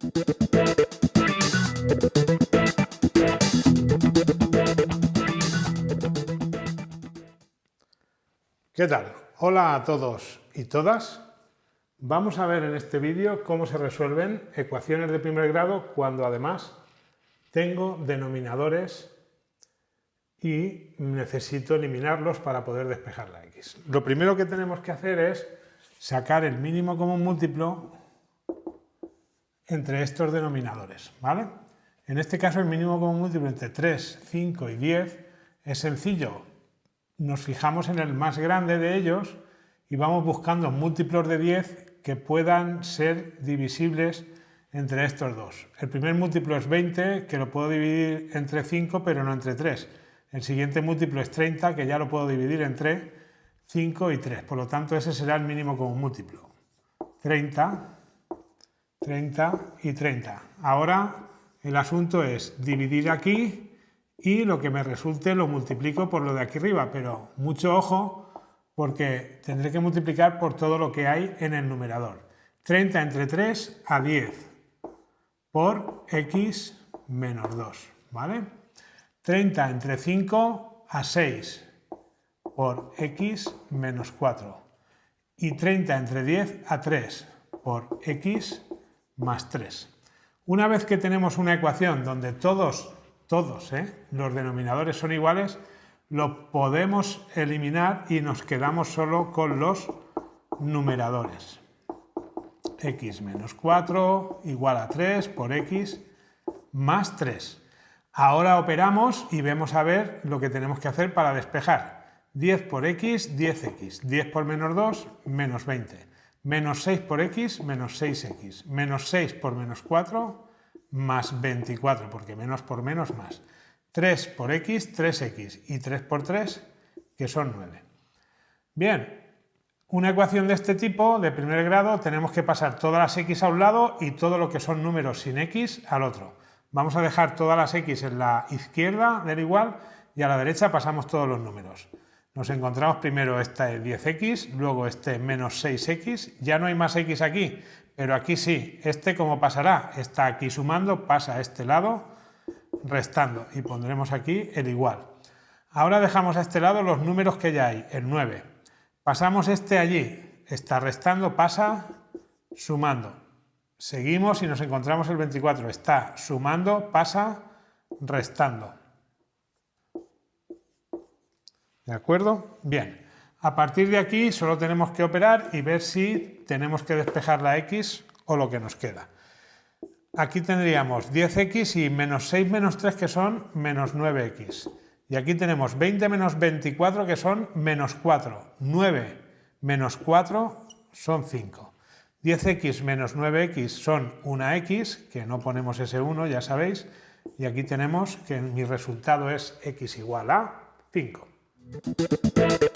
¿Qué tal? Hola a todos y todas. Vamos a ver en este vídeo cómo se resuelven ecuaciones de primer grado cuando además tengo denominadores y necesito eliminarlos para poder despejar la x. Lo primero que tenemos que hacer es sacar el mínimo común múltiplo entre estos denominadores. ¿vale? En este caso el mínimo común múltiplo entre 3, 5 y 10 es sencillo. Nos fijamos en el más grande de ellos y vamos buscando múltiplos de 10 que puedan ser divisibles entre estos dos. El primer múltiplo es 20, que lo puedo dividir entre 5, pero no entre 3. El siguiente múltiplo es 30, que ya lo puedo dividir entre 5 y 3. Por lo tanto, ese será el mínimo común múltiplo. 30, 30 y 30. Ahora el asunto es dividir aquí y lo que me resulte lo multiplico por lo de aquí arriba, pero mucho ojo porque tendré que multiplicar por todo lo que hay en el numerador. 30 entre 3 a 10 por x menos 2, ¿vale? 30 entre 5 a 6 por x menos 4 y 30 entre 10 a 3 por x más 3. Una vez que tenemos una ecuación donde todos, todos ¿eh? los denominadores son iguales, lo podemos eliminar y nos quedamos solo con los numeradores x menos 4 igual a 3 por x más 3. Ahora operamos y vemos a ver lo que tenemos que hacer para despejar. 10 por x, 10x. 10 por menos 2, menos 20. Menos 6 por x, menos 6x. Menos 6 por menos 4, más 24, porque menos por menos más. 3 por x, 3x. Y 3 por 3, que son 9. Bien, una ecuación de este tipo, de primer grado, tenemos que pasar todas las x a un lado y todo lo que son números sin x al otro. Vamos a dejar todas las x en la izquierda del igual y a la derecha pasamos todos los números. Nos encontramos primero este 10x, luego este menos 6x, ya no hay más x aquí, pero aquí sí. Este como pasará, está aquí sumando, pasa a este lado, restando y pondremos aquí el igual. Ahora dejamos a este lado los números que ya hay, el 9, Pasamos este allí, está restando, pasa, sumando. Seguimos y nos encontramos el 24, está sumando, pasa, restando. ¿De acuerdo? Bien. A partir de aquí solo tenemos que operar y ver si tenemos que despejar la x o lo que nos queda. Aquí tendríamos 10x y menos 6 menos 3 que son menos 9x. Y aquí tenemos 20 menos 24 que son menos 4. 9 menos 4 son 5. 10x menos 9x son una x, que no ponemos ese 1, ya sabéis. Y aquí tenemos que mi resultado es x igual a 5. Thank you.